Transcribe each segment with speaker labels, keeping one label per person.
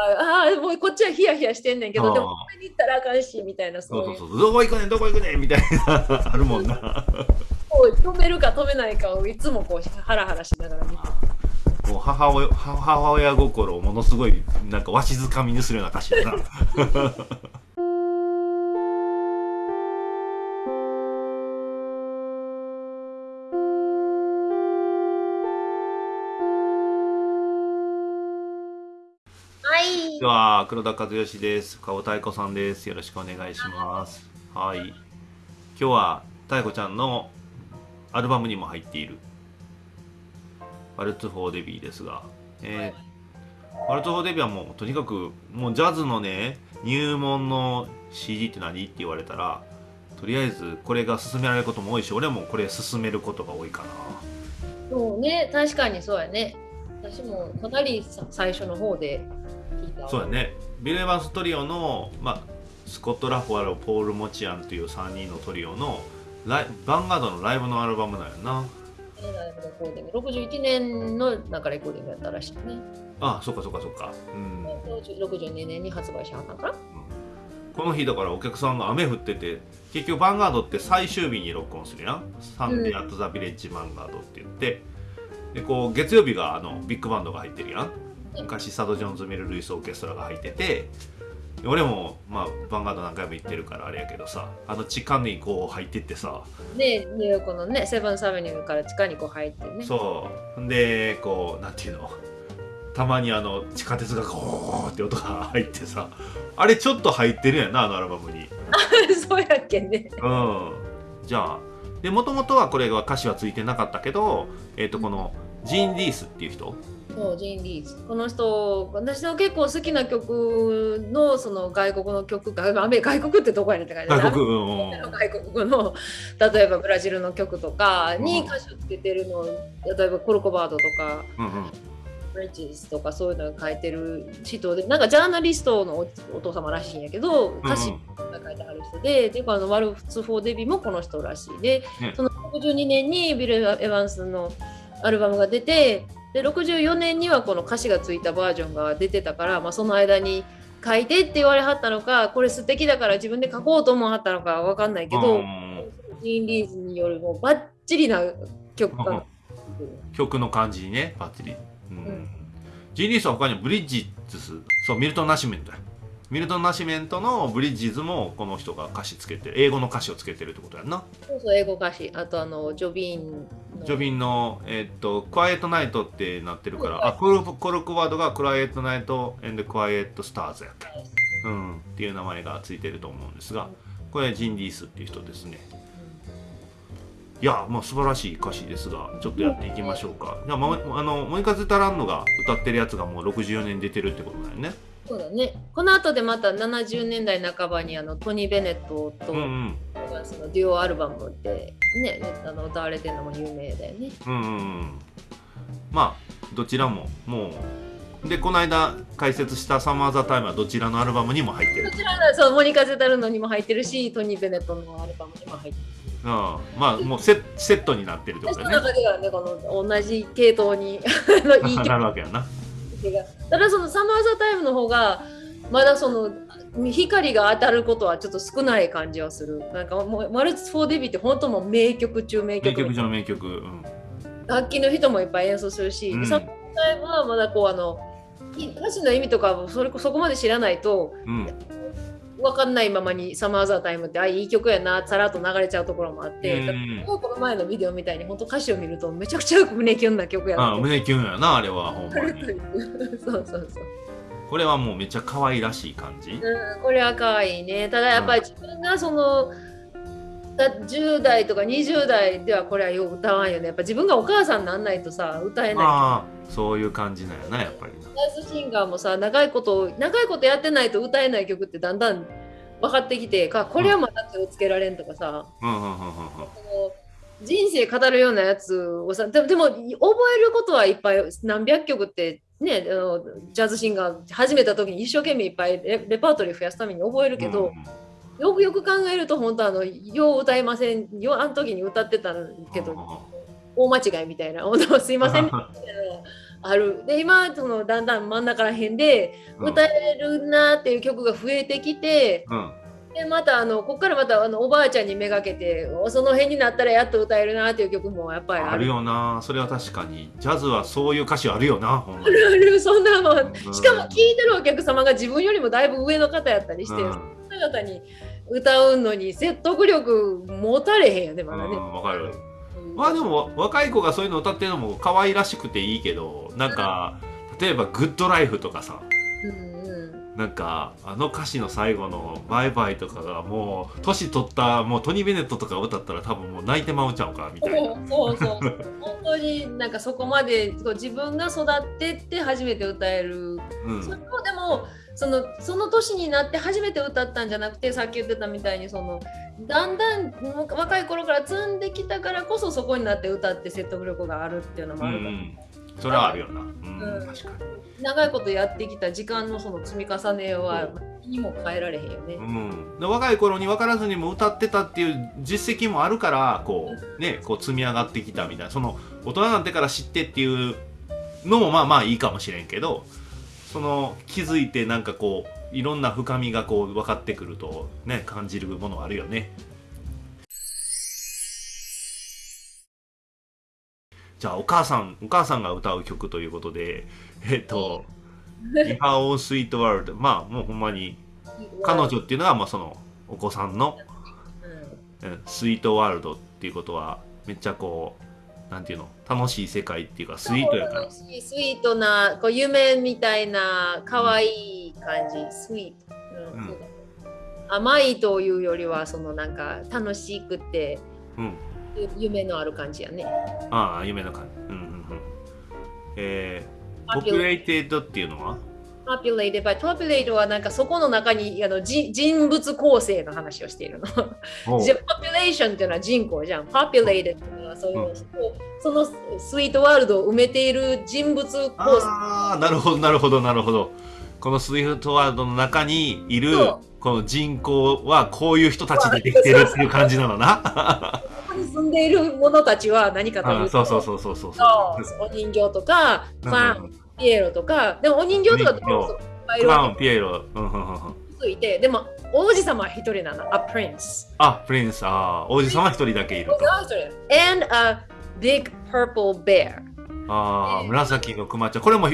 Speaker 1: ああもうこっちはヒヤヒヤしてんねんけどでも食べに行ったらあかんしみたいな
Speaker 2: そうそうそうどこ行くねんどこ行くねんみたいなあるもんな。
Speaker 1: 止めるか止めないかをいつもこうハラハラしながら見て
Speaker 2: もう母親母親心をものすごいなんかわしづかみにするような歌詞だなでは。黒田和義です。顔太鼓さんです。よろしくお願いします。はい。今日は太鼓ちゃんのアルバムにも入っている。ワルツ・フォー・デビーですが、えー、ワルツ・フォー・デビーはもうとにかくもうジャズのね入門の CD って何って言われたらとりあえずこれが勧められることも多いし俺もこれ勧めることが多いかな。
Speaker 1: そうね。確かにそうやね。私もかなり最初の方で
Speaker 2: そうだね。ビル・エヴァンストリオの、まあ、スコット・ラファロポール・モチアンという3人のトリオのライヴァンガードのライブのアルバムだよな。
Speaker 1: 61年のなんかレコーディングやったらしいね。
Speaker 2: ああそっかそっかそっか、
Speaker 1: うん、62年に発売しはったんかな、うん、
Speaker 2: この日だからお客さんが雨降ってて結局ヴァンガードって最終日に録音するやん「サンデー・アット・ザ・ビレッジ・ヴァンガード」って言って。でこう月曜日があのビッグバンドが入ってるやん昔サド・ジョーンズ・ミル・ルイス・オーケストラが入ってて俺もまあヴァンガード何回も行ってるからあれやけどさあの地下にこう入ってってさ。
Speaker 1: でニューヨークのねセブンスアベニューから地下にこう入ってね。
Speaker 2: そう。でこうなんていうの。たまにあの地下鉄がゴーって音が入ってさ。あれちょっと入ってるやんなあのアルバムに。
Speaker 1: そうやっけね。
Speaker 2: うん。じゃあでもともとはこれは歌詞はついてなかったけどえっ、ー、とこのジーン・リースっていう人
Speaker 1: そうジーン・リーズ。この人私の結構好きな曲のその外国の曲が外国ってどこやねんって感じ
Speaker 2: 外国,、うん、
Speaker 1: 外国の例えばブラジルの曲とかに歌詞をつけてるの、例えばコルコバードとか、うんうん。ブリッジスとかそういうのが書いてる人でなんかジャーナリストのお父様らしいんやけど歌詞が書いてある人で、うん、でこのワルツ・フォー・デビもこの人らしい。で、ね、その62年にビル・エヴァンスのアルバムが出てで64年にはこの歌詞がついたバージョンが出てたから、まあ、その間に書いてって言われはったのかこれ素敵だから自分で書こうと思わはったのか分かんないけどジーン・リーズによるもうバッチリな曲か
Speaker 2: 曲の感じにねバッチリ、うん、うん、ジーン・リーズは他にブリッジズスそうミルトン・ナシメントミルトン・ナシメントのブリッジズもこの人が歌詞つけて英語の歌詞をつけてるってことやんな。
Speaker 1: そうそう英語歌詞。あとあのジョビン
Speaker 2: ジョビンの、えー、っと、クワイエットナイトってなってるから、あ、コルコルクワードがクワイエットナイトエンドクワイエットスターズやった。うん、っていう名前がついてると思うんですが、これジンディースっていう人ですね。いや、まあ素晴らしい歌詞ですが、ちょっとやっていきましょうか。じゃあ、ま、あの、モニカズ・タランノが歌ってるやつがもう64年出てるってことだよね。
Speaker 1: そうだね。この後でまた70年代半ばにあのトニー・ベネットと、うんうんそのデュオアルバムでねあの歌われてるのも有名だよね。うんうんう
Speaker 2: ん、まあどちらももうでこの間解説した「サマー・ザ・タイム」はどちらのアルバムにも入ってる
Speaker 1: どちらのそうモニカ・ゼタルノにも入ってるしトニー・ベネットのアルバムにも入ってる。
Speaker 2: うん、まあもうセセットになってるってことだね。
Speaker 1: その中ではねこの同じ系統に
Speaker 2: いいなるわけやな。
Speaker 1: ただその「サマー・ザ・タイム」の方がまだその光が当たることはちょっと少ない感じはする。なんかもうマルツ・フォー・デビって本当も名曲中名曲。
Speaker 2: 名曲中名曲。うん、
Speaker 1: 楽器の人もいっぱい演奏するし、うん、サプタイムはまだこうあの歌詞の意味とかそれそこまで知らないと、うん、分かんないままに「サマー・ザ・タイム」ってあいい曲やなさらっと流れちゃうところもあって、うん、この前のビデオみたいに本当歌詞を見るとめちゃくちゃ胸キュンな曲やな
Speaker 2: 胸キュンやなあれはほんまに。
Speaker 1: そうそうそう。
Speaker 2: これはもうめっちゃ可愛らしい感じ、
Speaker 1: うん、これは可愛いね。ただやっぱり自分がその、10代とか20代ではこれはよう歌わんよね。やっぱ自分がお母さんになんないとさ歌えない。
Speaker 2: そういう感じなんやなやっぱりジ
Speaker 1: ャズシンガーもさ長いこと長いことやってないと歌えない曲ってだんだん分かってきてかこれはまた手をつけられんとかさ、人生語るようなやつをさでもでも覚えることはいっぱい何百曲ってね、あのジャズシンガー始めた時に一生懸命いっぱいレパートリー増やすために覚えるけど、うん、よくよく考えると本当あのよう歌いませんよあの時に歌ってたけど大間違いみたいな。すいませんみたいな。ある。で今そのだんだん真ん中ら辺で歌えるなっていう曲が増えてきて、うん、でまたあのここからまたあのおばあちゃんにめがけてその辺になったらやっと歌えるなっていう曲もやっぱり
Speaker 2: ある。よな。それは確かに。ジャズはそういう歌詞あるよな
Speaker 1: あるある。そんなもん、しかも聴いてるお客様が自分よりもだいぶ上の方やったりして、うん、その方に歌うのに説得力持たれへんよねまだね。
Speaker 2: わ、かる。まあでも若い子がそういうの歌ってるのも可愛らしくていいけどなんか例えば「グッドライフ」とかさ、なんかあの歌詞の最後の「バイバイ」とかがもう年取ったもうトニー・ベネットとか歌ったら多分もう泣いてまうちゃうかみたいな。
Speaker 1: そうそう。本当になんかそこまで自分が育ってって初めて歌える、うん、それもそのその年になって初めて歌ったんじゃなくてさっき言ってたみたいにそのだんだん若い頃から積んできたからこそそこになって歌って説得力があるっていうのもあるから、うん、
Speaker 2: それはあるよな、うん、確か
Speaker 1: に。長いことやってきた時間のその積み重ねはにも変えられへんよね、
Speaker 2: うん、若い頃に分からずにも歌ってたっていう実績もあるからこうねこう積み上がってきたみたいな。その大人になってから知ってっていうのもまあまあいいかもしれんけどその気づいてなんかこういろんな深みがこう分かってくるとね感じるものあるよね。じゃあお母さんお母さんが歌う曲ということでえっと「リハオースイートワールド」まあもうほんまに彼女っていうのはまあそのお子さんの、うん、スイートワールドっていうことはめっちゃこうなんていうの楽しい世界っていうかスイートやから。ス
Speaker 1: イートなこう夢みたいな可愛い感じ、うん、スイート、うん、うん、甘いというよりはそのなんか楽しくて、うん、夢のある感じやね。
Speaker 2: ああ夢の感じ。うんうんうん。えー、 populated っていうのは？
Speaker 1: Populated by populated はなんかそこの中にあの人物構成の話をしているの。じゃ population っていうのは人口じゃん。populated っていうのはその,、うん、そのスイートワールドを埋めている人物構成。
Speaker 2: ああ、なるほどなるほどなるほど。このスイートワールドの中にいるこの人口はこういう人たちでできてるっていう感じなのな。
Speaker 1: ここに住んでいる者たちは何かという
Speaker 2: と、そうそうそうそうそう
Speaker 1: お人形とか、まあ、ピエロとか、でもお人形とかク
Speaker 2: ラウン、ピエロ。
Speaker 1: ついて、でも王子様は一人なの。A prince。
Speaker 2: あ、プリンス。あ王子様一人だけいると。
Speaker 1: And a big purple bear。
Speaker 2: ああ、紫のクマちゃん。これも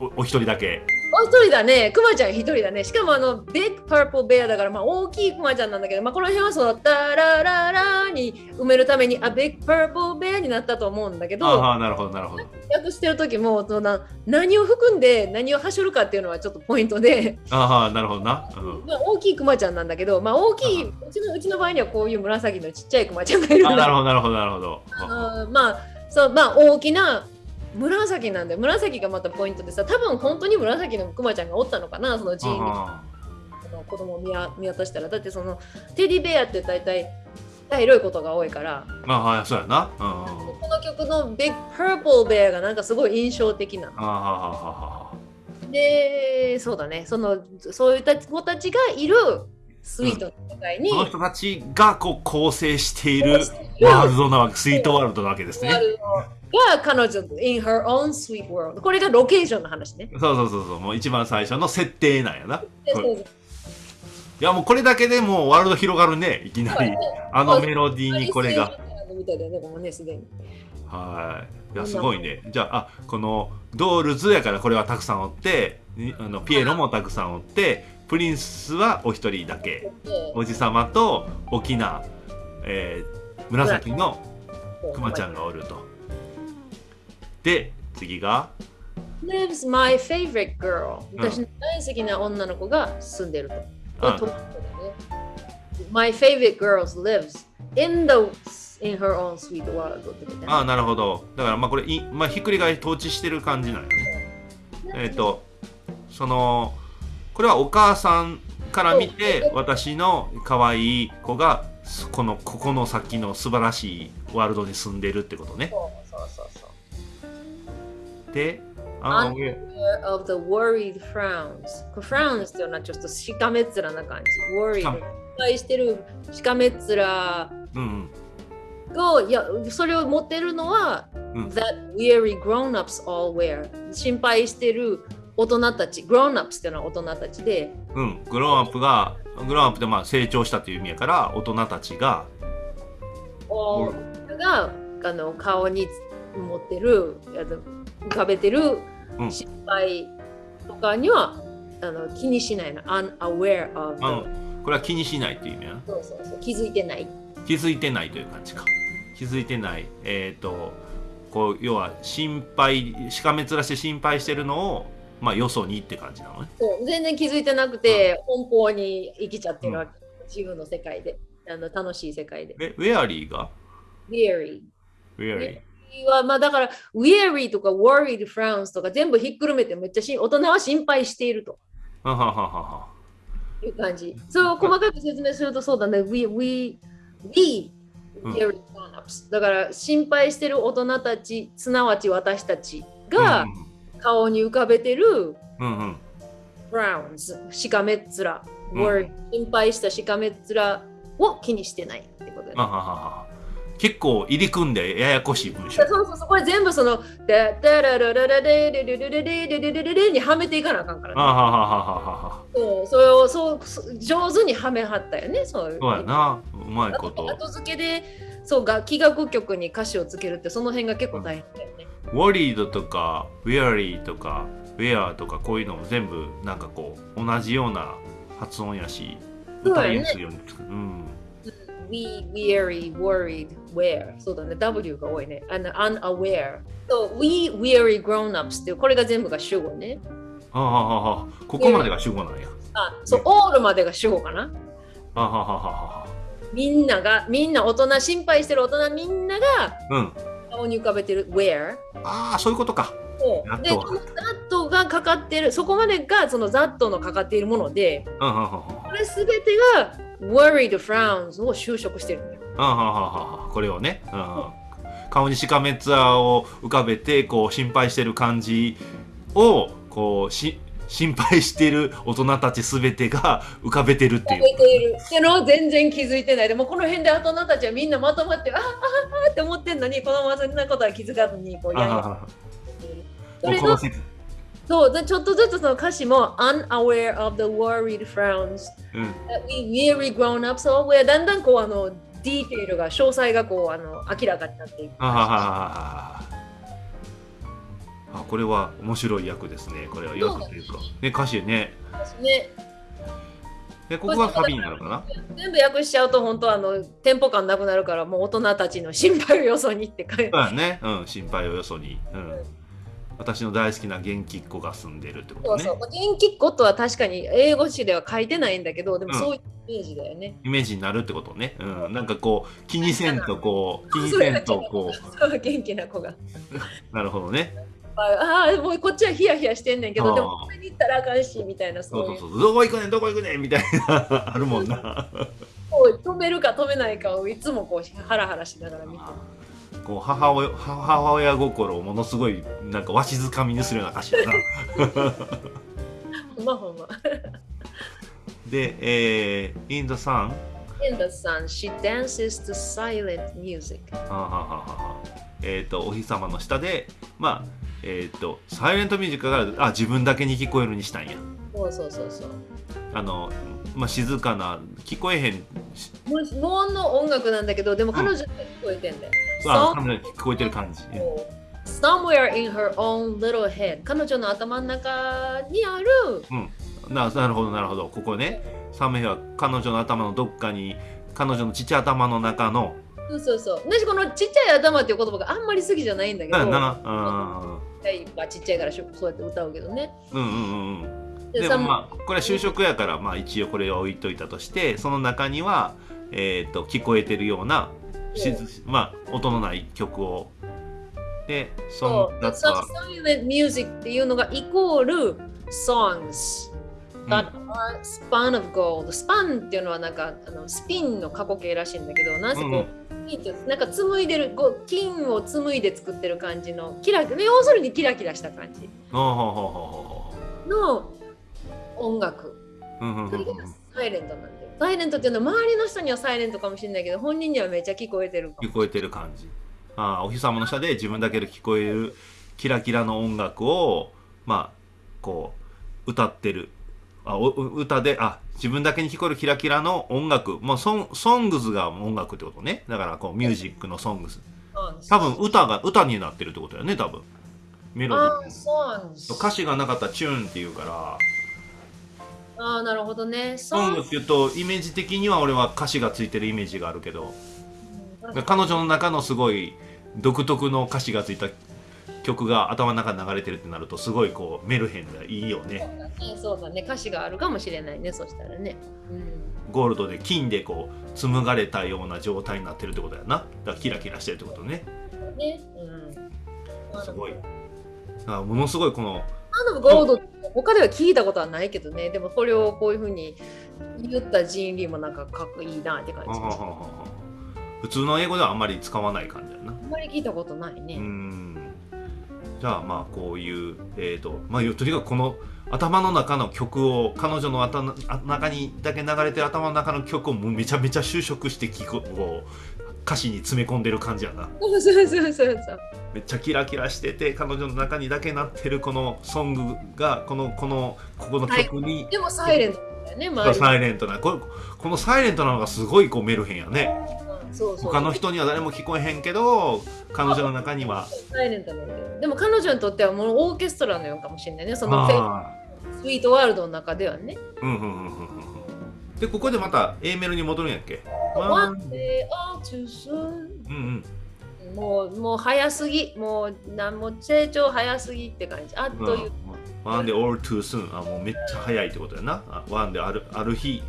Speaker 2: おお一人だけ。
Speaker 1: お一人だね。クマちゃん一人だね。しかもあの、 big purple bear だから、まあ大きいクマちゃんなんだけど、まあこの辺はそう、タラララに埋めるために、あ、 big purple bear になったと思うんだけど、
Speaker 2: ああ、なるほど、なるほど。
Speaker 1: 訳してる時もその何を含んで何をはしょるかっていうのはちょっとポイントで、
Speaker 2: ああ、なるほどな。
Speaker 1: うん、まあ、大きいクマちゃんなんだけど、まあ大きい、うちのうちの場合にはこういう紫のちっちゃいクマちゃんがいる
Speaker 2: あなるほど、なるほど、なるほど。
Speaker 1: あまあ、そう、まあ大きな紫なんで紫がまたポイントでさ多分本当に紫のクマちゃんがおったのかなその寺院の子供を見見渡したら。だってそのテディベアって大体茶色いことが多いから。
Speaker 2: まあはいそうやな、
Speaker 1: うん、この曲の「Big Purple Bear」がなんかすごい印象的な。のでそうだね。そのそういった子たちがいるスイートの世界に、うん、
Speaker 2: この人たちがこう構成しているワールドなわけスイートワールドなわけですね。
Speaker 1: が彼女 in her own sweet world これがロケーションの話ね。
Speaker 2: そうそうそうそう。もう一番最初の設定なんやな。いやもうこれだけでもうワールド広がるね。いきなり。あのメロディーにこれが。はいいやすごいねじゃああこのドールズやからこれはたくさんおってあのピエロもたくさんおってプリンスはお一人だけおじさまと大きな、えー、紫のくまちゃんがおるとで、次が
Speaker 1: ？Lives my favorite girl、私の大好きな女の子が住んでると。my favorite girl lives in the in her own sweet world
Speaker 2: ああ、なるほど。だからまあこれ、いまあ、ひっくり返り統治してる感じなんよね。えっ、ー、と、その、これはお母さんから見て、私の可愛い子が、このここの先の素晴らしいワールドに住んでるってことね。そうそうそうそう。で、
Speaker 1: あ Under of the worried frowns. frowns っていうのはちょっとしかめっ面な感じ。worried。失敗してるしかめっ面。うん。をいやそれを持ってるのは、うん、That weary grown-ups all wear 心配してる大人たち grown-ups っていうのは大人たちで
Speaker 2: うんグローンアップがグローンアップってまあ成長したという意味やから大人たちが
Speaker 1: があの顔に持ってる浮かべてる失敗とかには、うん、あの気にしないの。unaware of
Speaker 2: これは気にしないっていう意味や
Speaker 1: そうそうそう。気づいてない。
Speaker 2: 気づいてないという感じか。気づいてない。えっ、ー、とこう要は心配しかめ面して心配してるのをまあよそにって感じなのね。
Speaker 1: そう。全然気づいてなくて、うん、奔放に生きちゃってるわけ、うん、自由の世界で。あの楽しい世界で。
Speaker 2: えウェアリーが？
Speaker 1: ウェアリ
Speaker 2: ーウェアリー
Speaker 1: はまあだから weary とか worried frowns とか全部ひっくるめてめっちゃし大人は心配していると。
Speaker 2: はははは
Speaker 1: いう感じ。そう細かく説明するとそうだね。We, we, we だから心配してる大人たち、すなわち私たちが顔に浮かべてる、frowns、しかめっ面、うん、心配したしかめっ面を気にしてないってことだ
Speaker 2: ね。結構入り組んでややこしい文章。
Speaker 1: そうそうそう、これ全部その、ダダララララレレレレレレレレレレレにはめていかなあかんからね。あははははそう、それをそう上手にはめはったよね、そう
Speaker 2: そうやな、うまいこと。
Speaker 1: 後付けで、そう楽器楽曲に歌詞をつけるってその辺が結構大変だよね。
Speaker 2: ウォリードとか、ウェアリーとか、ウェアとかこういうのも全部なんかこう同じような発音やし、歌いやすいように作る。うん
Speaker 1: we, weary, worried, where そうだね、W が多いね。あの、unaware。そう、we, weary, grown-ups っていう、これが全部が主語ね。
Speaker 2: ああ、ああ、ここまでが主語なんや。
Speaker 1: あ、そう、all までが主語かな。
Speaker 2: あははは
Speaker 1: みんなが、みんな大人、心配してる大人みんなが、
Speaker 2: うん。
Speaker 1: 顔に浮かべてる where。
Speaker 2: ああ、そういうことか。
Speaker 1: そうで、この that がかかってる、そこまでがその that のかかっているもので、これすべてが worried frowns を就職してるんだよ。
Speaker 2: これをね、うん、顔にしかめツアーを浮かべてこう心配してる感じをこうし心配してる大人たちすべてが 浮かべてるっていう。浮かべている
Speaker 1: ってのを全然気づいてない。でもこの辺で大人たちはみんなまとまってあああって思ってんのに子供はそんなことは気づかずにこうやる。それのそうでちょっとずつその歌詞も unaware of the worried frowns、うん、that we weary grown up so w だんだんこうあのディテールが詳細がこうあの明らかになっていく。あ
Speaker 2: これは面白い役ですね。これは役というか。ね、歌詞ね。
Speaker 1: ね。
Speaker 2: で、ここがサビになるかな？
Speaker 1: 全部訳しちゃうと、本当あの、テンポ感なくなるから、もう大人たちの心配をよそにって書いて。
Speaker 2: そうね。うん、心配をよそに。うん私の大好きな元気っ子が住んでるってことね。そうそう
Speaker 1: 元気っ子とは確かに英語詞では書いてないんだけど、でもそういうイメージだよね。
Speaker 2: うん、イメージになるってことね。うん、なんかこう気にせんとこう気にせんとこ
Speaker 1: う。元気な子が。
Speaker 2: なるほどね。
Speaker 1: ああもうこっちはヒヤヒヤしてんねんけどでもこれに行ったらあかんしみたいな
Speaker 2: そうそうそうどこ行くねんどこ行くねんみたいな あるもんな
Speaker 1: 止めるか止めないかをいつもこうハラハラしながら見て
Speaker 2: こう母親母親心をものすごいなんかわしづかみにするような歌詞だな。
Speaker 1: ほんまほんま。
Speaker 2: で、えー、In the Sun
Speaker 1: In the sun, she dances to silent music.
Speaker 2: ははははえっ、ー、と、お日様の下で、まあ、えっ、ー、と、サイレントミュージックがあ自分だけに聞こえるにしたんや。
Speaker 1: そうそうそうそう。
Speaker 2: あの、まあ、静かな、聞こえへん。
Speaker 1: 無音の音楽なんだけど、でも彼女に聞こえてんだよ。うん
Speaker 2: あ彼女に聞こえてる感じ。
Speaker 1: Somewhere in her own little head. 彼女の頭の中にある、
Speaker 2: うん、ななるほどなるほど。ここね。サムヘは彼女の頭のどっかに彼女のちっちゃい頭の中の。
Speaker 1: そうそうそう。私このちっちゃい頭っていう言葉があんまり好きじゃないんだけど。な
Speaker 2: あ
Speaker 1: ちっちゃいからそうやって歌うけどね。
Speaker 2: うんうんうんうん。でもまあこれは就職やからまあ一応これを置いといたとしてその中にはえっ、ー、と聞こえてるようなしまあ音のない曲を。でその夏は。
Speaker 1: Silent music っていうのがイコール songs that are span of gold スパンっていうのはなんかあのスピンの過去形らしいんだけどなぜこう、うん、なんか紡いでる金を紡いで作ってる感じのキラ要するにキラキラした感じの音楽。サイレントなんでサイレントっていうのは周りの人にはサイレントかもしれないけど本人にはめっちゃ聞こえてる
Speaker 2: 聞こえてる感じ。あお日様の下で自分だけで聞こえるキラキラの音楽をまあこう歌ってる。あお歌であ自分だけに聞こえるキラキラの音楽。もうソンソングズが音楽ってことね。だからこうミュージックのソングズ。多分歌が歌になってるってことだよね多分。メロディー歌詞がなかったらチューンっていうから
Speaker 1: ああなるほどね。
Speaker 2: ソングっていうとイメージ的には俺は歌詞がついてるイメージがあるけど、うん、彼女の中のすごい独特の歌詞がついた曲が頭の中に流れてるってなるとすごいこうメルヘンでいいよね。
Speaker 1: そうだね歌詞があるかもしれないねそしたらね、
Speaker 2: うん、ゴールドで金でこう紡がれたような状態になってるってことやな。だからキラキラしてるってことね。ね、うん、すごい。ものすごいこの
Speaker 1: あのゴールド他では聞いたことはないけどね。でもこれをこういうふうに言ったジーン・リーもなんかかっこいいなって感じ。
Speaker 2: 普通の英語ではあんまり使わない感じやな。あ
Speaker 1: んまり聞いたことないね。
Speaker 2: うん。じゃあまあこういうえっ、ー、とまあとにかくこの頭の中の曲を彼女の頭の中にだけ流れてる頭の中の曲をもうめちゃめちゃ就職して聞くこう歌詞に詰め込んでる感じやな。
Speaker 1: そうそうそうそう
Speaker 2: めっちゃキラキラしてて彼女の中にだけなってるこのソングがこのこのここの曲に、
Speaker 1: はい、でもサイレントだよね
Speaker 2: サイレントな。ここのサイレントなのがすごいこうメルヘンやね、そうそう他の人には誰も聞こえへんけど彼女の中には。
Speaker 1: サイレントなんだよでも彼女にとってはもうオーケストラのようかもしれないね。そのスイートワールドの中ではね。うんうんうんうん
Speaker 2: でここでまた A メロに戻るんやっけ？One day all too
Speaker 1: soon うんうん。もうもう早すぎ。もうなんも成長早すぎって感じ。あっという、
Speaker 2: うん、One day all too soon あもうめっちゃ早いってことやな。あ One day あるある日。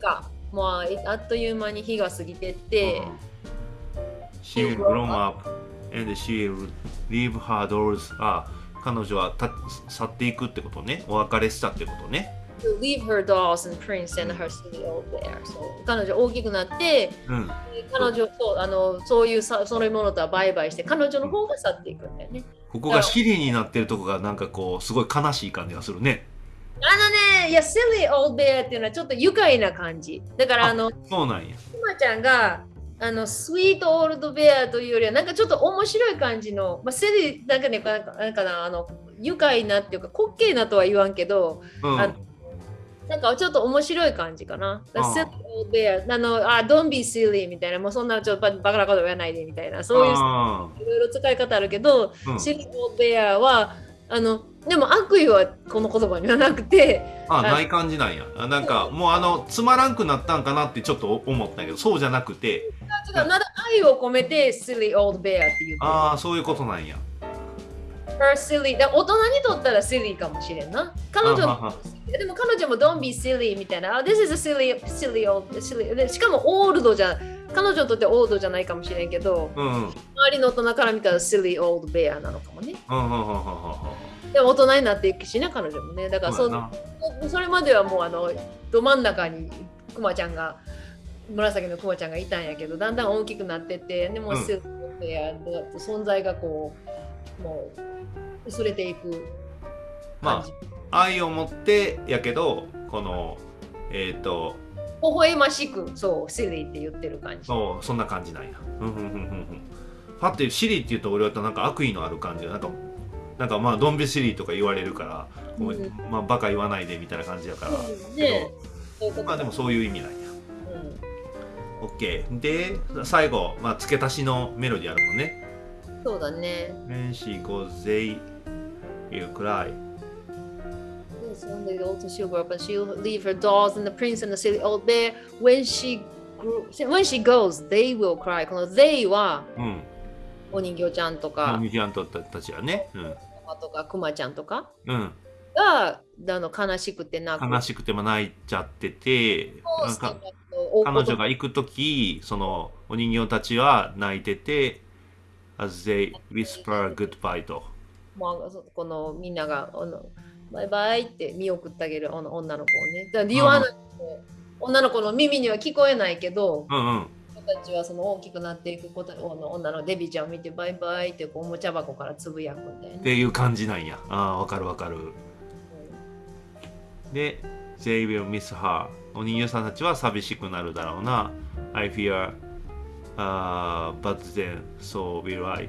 Speaker 1: か。もうあっという間に日が過ぎてって、うん、
Speaker 2: She will grow up and she will leave her doors あ彼女はた去っていくってことね。お別れしたってことね
Speaker 1: to leave her dolls and prince and her old bear. そう彼女大きくなって、うん、彼女とあのそういうさそういうものとはバイバイして彼女の方が去っていくんだよね。
Speaker 2: ここがシリになってるとこがなんかこうすごい悲しい感じがするね。
Speaker 1: あのね、いや、silly old bear っていうのはちょっと愉快な感じ。だからあの、
Speaker 2: そうなんや。
Speaker 1: くまちゃんがあのスイートオールドベアというよりはなんかちょっと面白い感じの、まあ、セリなんかねなんかなんかなあの愉快なっていうか滑稽なとは言わんけど、うん、あなんかちょっと面白い感じかな。あの、あ、don't be silly みたいな、もうそんなちょっとバカなこと言わないでみたいな、そういういろいろ使い方あるけど、うん、silly old bear は、あの、でも悪意はこの言葉にはなくて。
Speaker 2: あ、ない感じなんや。なんかもうあの、つまらんくなったんかなってちょっと思ったけど、そうじゃなくて。
Speaker 1: 愛を込めて silly old bear っていう。
Speaker 2: ああ、そういうことなんや。
Speaker 1: her silly 大人にとったら silly かもしれんな彼女もでも彼女も don't be silly みたいな。this is a silly silly old silly. しかもオールドじゃ彼女にとってオールドじゃないかもしれんけど、うん、周りの大人から見たら silly old bear なのかもね、でも大人になっていくしね彼女もね。だからそそれまではもうあのど真ん中にくまちゃんが紫のくまちゃんがいたんやけどだんだん大きくなってってでも、うん、silly old bear 存在がこうもう薄れていく
Speaker 2: まあ愛を持ってやけどこのえっ、ー、と
Speaker 1: 微笑ましくそうシリって言ってる感じ。
Speaker 2: そうそんな感じなんや。パッてシリって言うと俺はなんか悪意のある感じなんかなんかまあドンビシリとか言われるから、うん、まあバカ言わないでみたいな感じやから、うん、ねまあでもそういう意味なんや、うん、OK で最後、まあ、付け足しのメロディーあるもんね。
Speaker 1: そうだね。
Speaker 2: When she goes they you cry.
Speaker 1: Yes, one day old she'll grow up and she'll leave her dolls and the prince and the silly old bear. When she grew, when she goes, they will cry. この they は、うん、お人形ちゃんとか、
Speaker 2: お人形ちゃんとたちはね、うん、
Speaker 1: とかくまちゃんとか、うん、があの悲しくて
Speaker 2: 泣く。悲しくても泣いちゃってて、なんか彼女が行く時、そのお人形たちは泣いてて、as they whisper goodbye と。
Speaker 1: もうこのみんながあのバイバイって見送ってあげる女の子をね。だから女の子の耳には聞こえないけど、うんうん、たちはその大きくなっていくこと女のデビちゃんを見てバイバイってこうおもちゃ箱からつぶやくんだよね。
Speaker 2: っていう感じなんや。ああ、わかるわかる。うん、で、They will miss her お人形さんたちは寂しくなるだろうな I fear、uh, but then so will I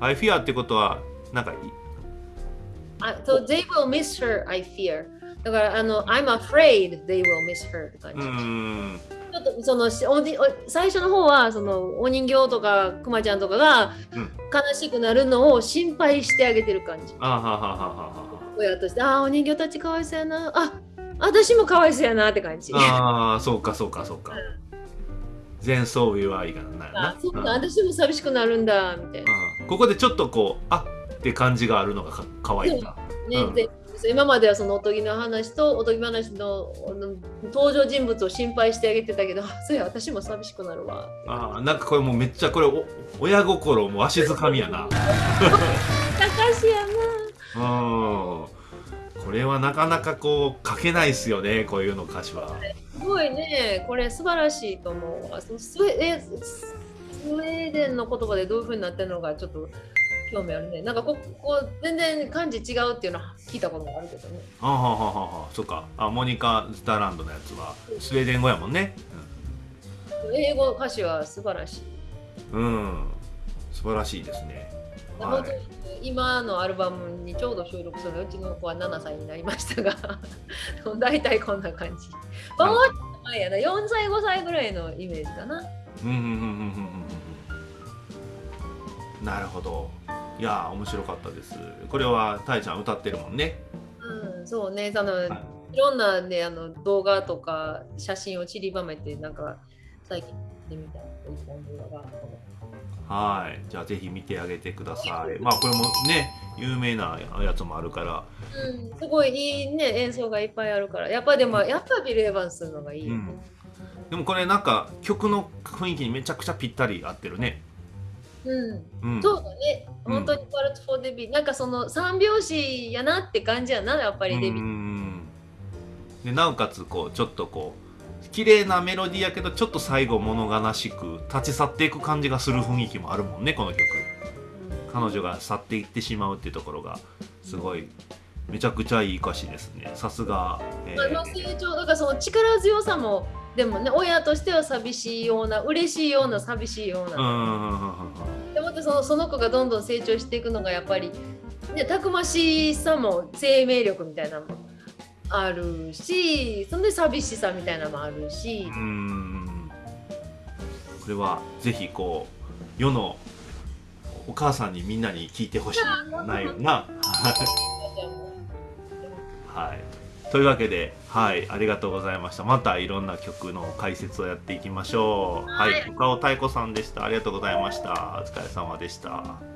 Speaker 2: I fear ってことはなんか
Speaker 1: あ、so they will miss her, I fear. だからあの、I'm afraid they will miss her って感じ。
Speaker 2: うん
Speaker 1: ちょっとそのお最初の方はそのお人形とかくまちゃんとかが
Speaker 2: うん
Speaker 1: 悲しくなるのを心配してあげてる感じ。
Speaker 2: あははははは
Speaker 1: 親として、ああ、お人形たちかわいそうやな。あ私もかわいそうやなって感じ。
Speaker 2: ああそうかそうかそうか前奏 will I がなるな
Speaker 1: あそうか、
Speaker 2: うん
Speaker 1: 私も寂しくなるんだみたいな。
Speaker 2: うんここでちょっとこうあって感じがあるのがかかわいいな
Speaker 1: ね
Speaker 2: うん。
Speaker 1: で今まではそのおとぎの話とおとぎ話の登場人物を心配してあげてたけど、あそうや、私も寂しくなるわ。
Speaker 2: あーなんかこれもうめっちゃこれお親心もわしづかみやな。
Speaker 1: 高しやな。
Speaker 2: うん。これはなかなかこう書けないっすよねこういうの歌詞は。
Speaker 1: すごいね、これ素晴らしいと思うスウェえススウェーデンの言葉でどういう風になってるのかちょっと興味あるね。なんかここ全然漢字違うっていうのは聞いたことがあるけどね。
Speaker 2: あははははそっかあモニカ・スターランドのやつはスウェーデン語やもんね
Speaker 1: 英語歌詞は素晴らしい。
Speaker 2: うん、うん、素晴らしいですね
Speaker 1: 本当に今のアルバムにちょうど収録するうちの子は7歳になりましたが 大体こんな感じ。まあ、もうちょっと前やな4歳5歳ぐらいのイメージかな。
Speaker 2: うんうんうんうんうんうんうんなるほど。いやー面白かったです。これはたいちゃん歌ってるもんね。
Speaker 1: うん、そうね。その、い、ろんな、ね、あの動画とか写真を散りばめてなんか最近見てみた一本動画が
Speaker 2: はい。じゃあぜひ見てあげてください。まあこれもね有名なやつもあるから。
Speaker 1: うん、すごいいいね演奏がいっぱいあるから。やっぱでもやっぱビル・エヴァンスのがいいよね、
Speaker 2: でもこれなんか曲の雰囲気にめちゃくちゃぴったり合ってるね
Speaker 1: うん。
Speaker 2: うん。
Speaker 1: そうだね。
Speaker 2: うん。
Speaker 1: 本当にワルツ・フォー・デビー。なんかその三拍子やなって感じやなやっぱりデビ
Speaker 2: う
Speaker 1: ー
Speaker 2: んでなおかつこうちょっとこう綺麗なメロディーやけどちょっと最後物悲しく立ち去っていく感じがする雰囲気もあるもんねこの曲。彼女が去っていってしまうっていうところがすごいめちゃくちゃいい歌詞ですね。さすが、えー。
Speaker 1: まあ、成長だからその力強さもでもね親としては寂しいような嬉しいような寂しいような、
Speaker 2: うん
Speaker 1: そのその子がどんどん成長していくのがやっぱり、ね、たくましさも生命力みたいなのもあるしそんで寂しさみたいなのもあるし、
Speaker 2: うんうんこれはぜひこう世のお母さんにみんなに聞いてほしいないよな。はい。というわけで、はい、ありがとうございました。またいろんな曲の解説をやっていきましょう。はい、岡尾太子さんでした。ありがとうございました。お疲れ様でした。